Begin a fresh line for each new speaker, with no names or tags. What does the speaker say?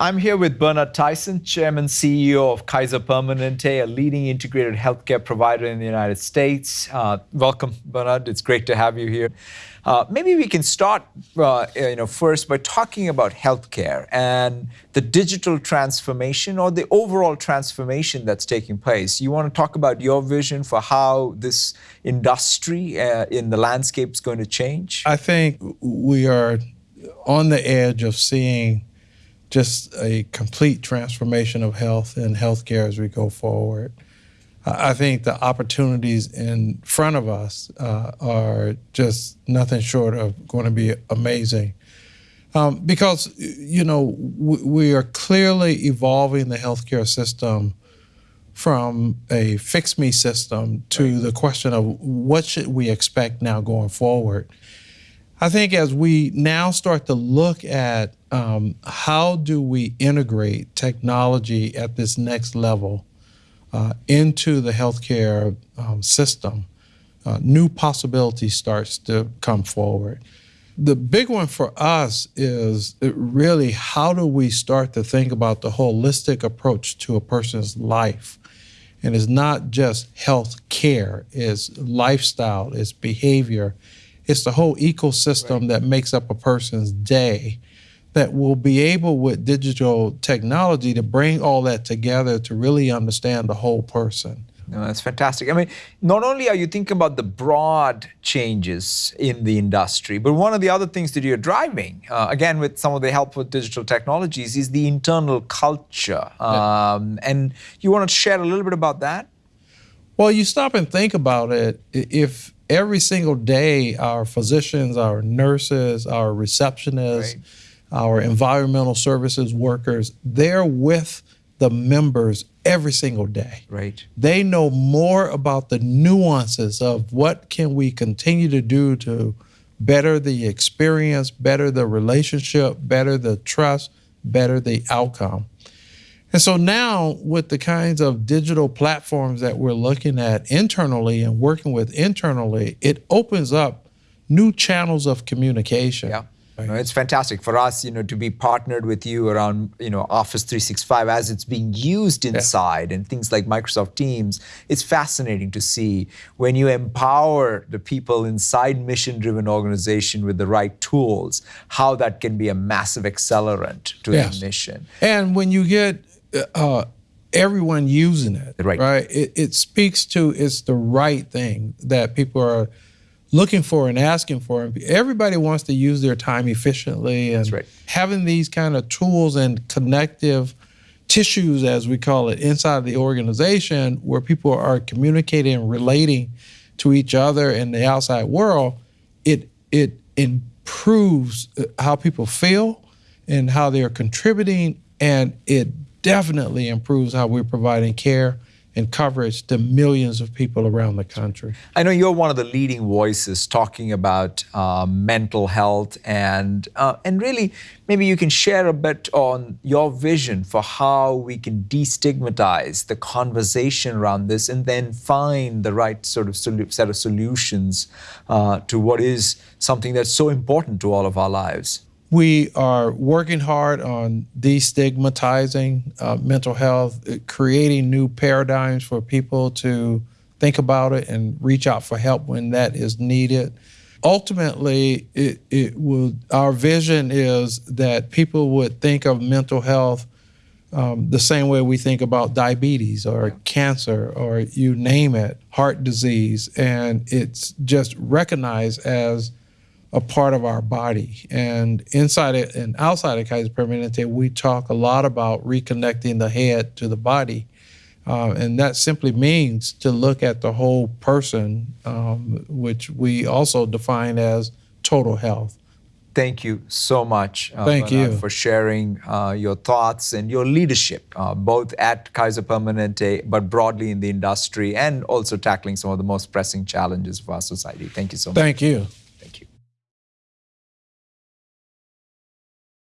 I'm here with Bernard Tyson, Chairman CEO of Kaiser Permanente, a leading integrated healthcare provider in the United States. Uh, welcome, Bernard. It's great to have you here. Uh, maybe we can start, uh, you know, first by talking about healthcare and the digital transformation or the overall transformation that's taking place. You want to talk about your vision for how this industry uh, in the landscape is going to change?
I think we are on the edge of seeing just a complete transformation of health and healthcare as we go forward. I think the opportunities in front of us uh, are just nothing short of going to be amazing. Um, because, you know, we are clearly evolving the healthcare system from a fix me system to right. the question of what should we expect now going forward. I think as we now start to look at um, how do we integrate technology at this next level uh, into the healthcare um, system, uh, new possibilities starts to come forward. The big one for us is really how do we start to think about the holistic approach to a person's life? And it's not just health care, it's lifestyle, it's behavior, it's the whole ecosystem right. that makes up a person's day that will be able with digital technology to bring all that together to really understand the whole person.
No, that's fantastic. I mean, not only are you thinking about the broad changes in the industry, but one of the other things that you're driving, uh, again, with some of the help with digital technologies, is the internal culture. Um, yeah. And you want to share a little bit about that?
Well, you stop and think about it. If every single day our physicians, our nurses, our receptionists, right. Our environmental services workers, they're with the members every single day.
Right.
They know more about the nuances of what can we continue to do to better the experience, better the relationship, better the trust, better the outcome. And so now, with the kinds of digital platforms that we're looking at internally and working with internally, it opens up new channels of communication.
Yeah. No, it's fantastic for us, you know, to be partnered with you around, you know, Office 365 as it's being used inside yeah. and things like Microsoft Teams. It's fascinating to see when you empower the people inside mission-driven organization with the right tools, how that can be a massive accelerant to yes. mission.
And when you get uh, everyone using it,
right?
Right. It, it speaks to it's the right thing that people are looking for and asking for. Everybody wants to use their time efficiently, and
right.
having these kind of tools and connective tissues, as we call it, inside the organization, where people are communicating and relating to each other in the outside world, it it improves uh, how people feel and how they're contributing, and it definitely improves how we're providing care and coverage to millions of people around the country.
I know you're one of the leading voices talking about uh, mental health, and uh, and really maybe you can share a bit on your vision for how we can destigmatize the conversation around this, and then find the right sort of set of solutions uh, to what is something that's so important to all of our lives.
We are working hard on destigmatizing uh, mental health, uh, creating new paradigms for people to think about it and reach out for help when that is needed. Ultimately, it, it will, our vision is that people would think of mental health um, the same way we think about diabetes or cancer or you name it, heart disease, and it's just recognized as a part of our body. And inside it and outside of Kaiser Permanente, we talk a lot about reconnecting the head to the body. Uh, and that simply means to look at the whole person, um, which we also define as total health.
Thank you so much,
uh, Thank you.
for sharing uh, your thoughts and your leadership, uh, both at Kaiser Permanente, but broadly in the industry, and also tackling some of the most pressing challenges of our society. Thank you so much.
Thank you.